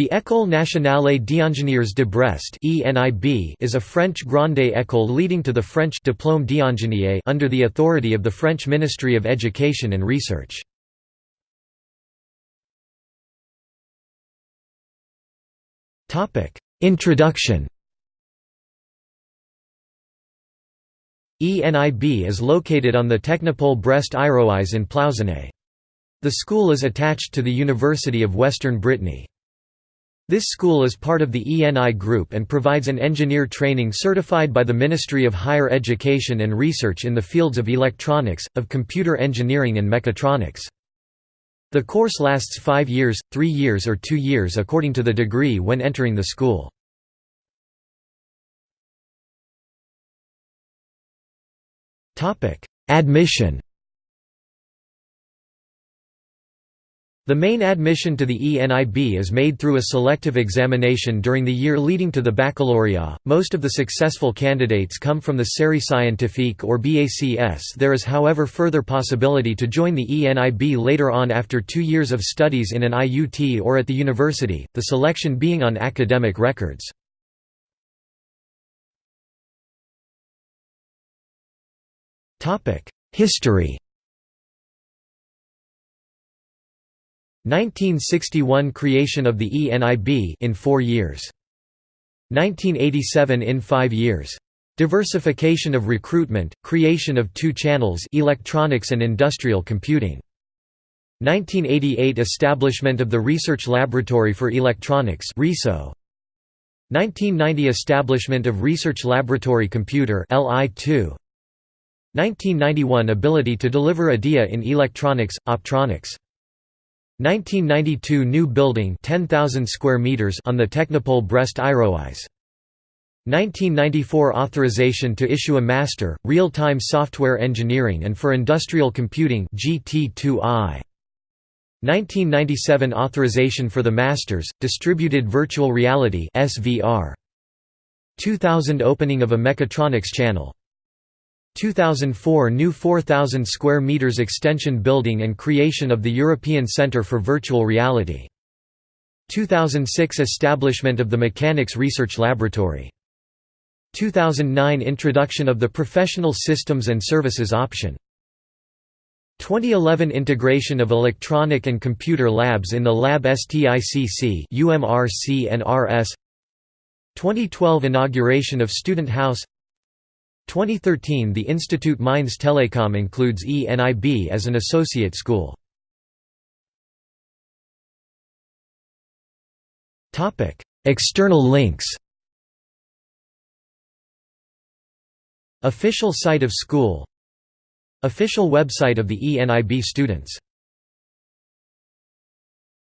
The École nationale d'ingénieurs de Brest is a French grande école leading to the French Diplôme d'ingénieur under the authority of the French Ministry of Education and Research. Introduction ENIB is located on the Technopole Brest Iroise in Plouzané. The school is attached to the University of Western Brittany. This school is part of the ENI Group and provides an engineer training certified by the Ministry of Higher Education and Research in the fields of electronics, of computer engineering and mechatronics. The course lasts five years, three years or two years according to the degree when entering the school. Admission The main admission to the ENIB is made through a selective examination during the year leading to the baccalaureate. Most of the successful candidates come from the Série Scientifique or Bac S. There is, however, further possibility to join the ENIB later on after two years of studies in an IUT or at the university, the selection being on academic records. History 1961 creation of the ENIB in 4 years. 1987 in 5 years. Diversification of recruitment creation of two channels electronics and industrial computing. 1988 establishment of the research laboratory for electronics RESO 1990 establishment of research laboratory computer LI2 1991 ability to deliver IDEA in electronics optronics 1992 new building 10,000 square meters on the Technopole Brest Iroise 1994 authorization to issue a master real-time software engineering and for industrial computing GT2I 1997 authorization for the masters distributed virtual reality SVR 2000 opening of a mechatronics channel 2004 new 4,000 square meters extension building and creation of the European Centre for Virtual Reality. 2006 establishment of the Mechanics Research Laboratory. 2009 introduction of the Professional Systems and Services option. 2011 integration of electronic and computer labs in the Lab STICC UMR CNRS 2012 inauguration of Student House 2013 The Institute Mines Telecom includes ENIB as an associate school. External links Official site of school Official website of the ENIB students